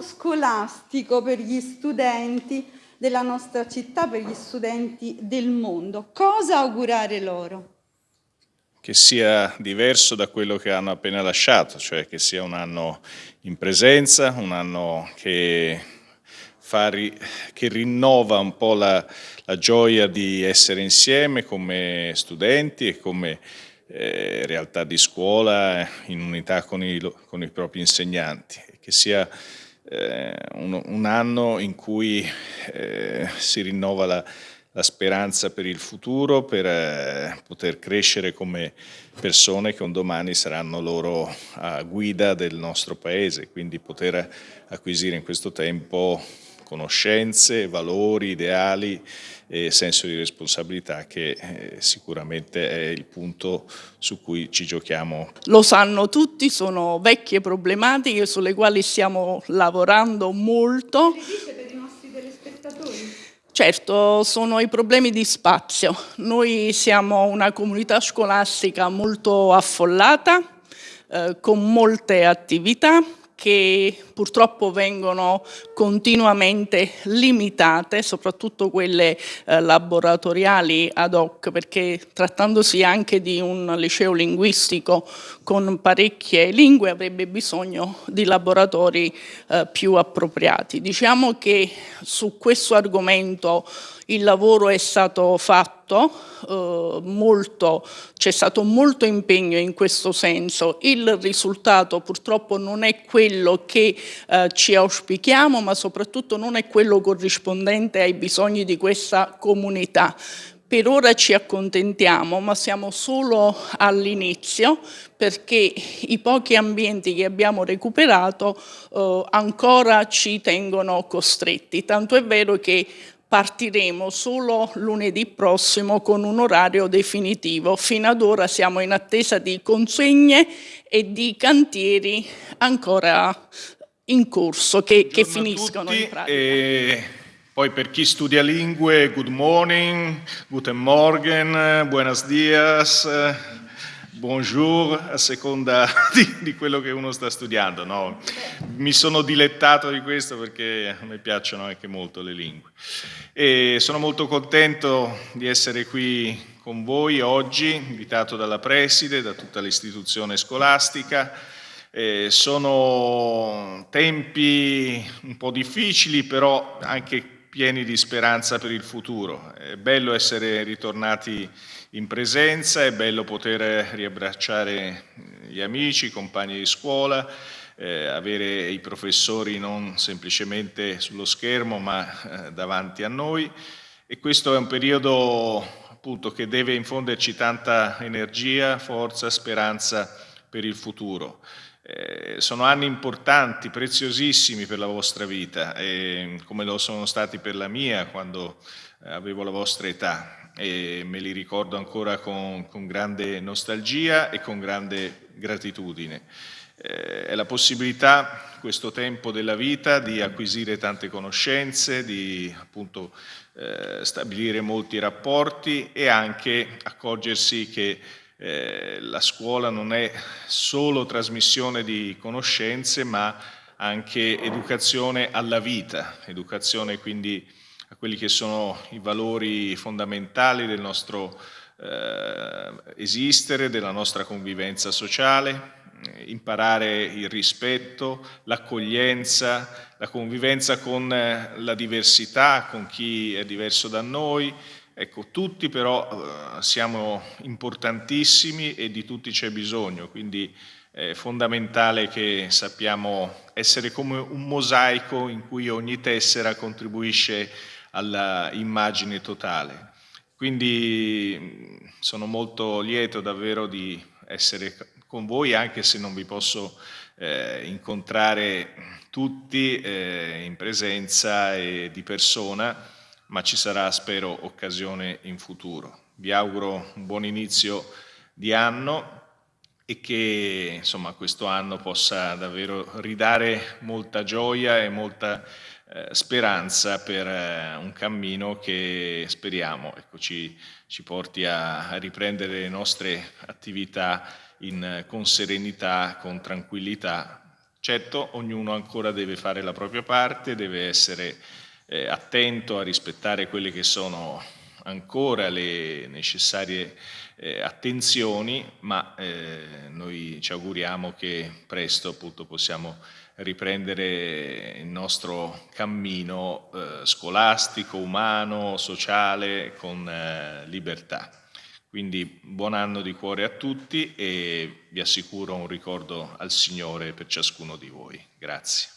scolastico per gli studenti della nostra città, per gli studenti del mondo. Cosa augurare loro? Che sia diverso da quello che hanno appena lasciato, cioè che sia un anno in presenza, un anno che, che rinnova un po' la, la, gioia di essere insieme come studenti e come eh, realtà di scuola in unità con i, con i propri insegnanti, che sia eh, un, un, anno in cui eh, si rinnova la, la, speranza per il futuro, per eh, poter crescere come persone che un domani saranno loro a guida del nostro paese, quindi poter acquisire in questo tempo conoscenze, valori, ideali e senso di responsabilità che eh, sicuramente è il punto su cui ci giochiamo. Lo sanno tutti, sono vecchie problematiche sulle quali stiamo lavorando molto. per i nostri telespettatori? Certo, sono i problemi di spazio. Noi siamo una comunità scolastica molto affollata, eh, con molte attività, che purtroppo vengono continuamente limitate, soprattutto quelle eh, laboratoriali ad hoc, perché trattandosi anche di un liceo linguistico con parecchie lingue avrebbe bisogno di laboratori eh, più appropriati. Diciamo che su questo argomento il lavoro è stato fatto, eh, c'è stato molto impegno in questo senso, il risultato purtroppo non è quello che eh, ci auspichiamo ma soprattutto non è quello corrispondente ai bisogni di questa comunità. Per ora ci accontentiamo, ma siamo solo all'inizio perché i pochi ambienti che abbiamo recuperato eh, ancora ci tengono costretti. Tanto è vero che partiremo solo lunedì prossimo con un orario definitivo. Fino ad ora siamo in attesa di consegne e di cantieri ancora in corso che, che finiscono in pratica. E poi per chi studia lingue, good morning, guten morgen, buenos dias, bonjour a seconda di, di, quello che uno sta studiando. No? Mi sono dilettato di questo perché me piacciono anche molto le lingue. E sono molto contento di essere qui con voi oggi, invitato dalla preside, da tutta l'istituzione scolastica. Eh, sono tempi un po' difficili, però anche pieni di speranza per il futuro. È bello essere ritornati in presenza, è bello poter riabbracciare gli amici, i compagni di scuola, eh, avere i professori non semplicemente sullo schermo ma eh, davanti a noi e questo è un periodo appunto che deve infonderci tanta energia, forza, speranza per il futuro. Eh, sono anni importanti, preziosissimi per la vostra vita, eh, come lo sono stati per la mia quando eh, avevo la vostra età e me li ricordo ancora con, con grande nostalgia e con grande gratitudine. Eh, è la possibilità, questo tempo della vita, di acquisire tante conoscenze, di appunto eh, stabilire molti rapporti e anche accorgersi che eh, la scuola non è solo trasmissione di conoscenze ma anche educazione alla vita, educazione quindi a quelli che sono i valori fondamentali del nostro eh, esistere, della nostra convivenza sociale, imparare il rispetto, l'accoglienza, la convivenza con eh, la diversità, con chi è diverso da noi, Ecco, tutti però eh, siamo importantissimi e di tutti c'è bisogno, quindi è fondamentale che sappiamo essere come un mosaico in cui ogni tessera contribuisce alla immagine totale. Quindi sono molto lieto davvero di essere con voi anche se non vi posso eh, incontrare tutti eh, in presenza e di persona, ma ci sarà, spero, occasione in futuro. Vi auguro un buon inizio di anno e che insomma, questo anno possa davvero ridare molta gioia e molta eh, speranza per eh, un cammino che speriamo ecco, ci, ci, porti a, a, riprendere le nostre attività in, con serenità, con tranquillità, Certo, ognuno ancora deve fare la propria parte, deve essere eh, attento a rispettare quelle che sono ancora le necessarie eh, attenzioni, ma eh, noi ci auguriamo che presto appunto possiamo riprendere il nostro cammino eh, scolastico, umano, sociale, con eh, libertà. Quindi buon anno di cuore a tutti e vi assicuro un ricordo al Signore per ciascuno di voi. Grazie.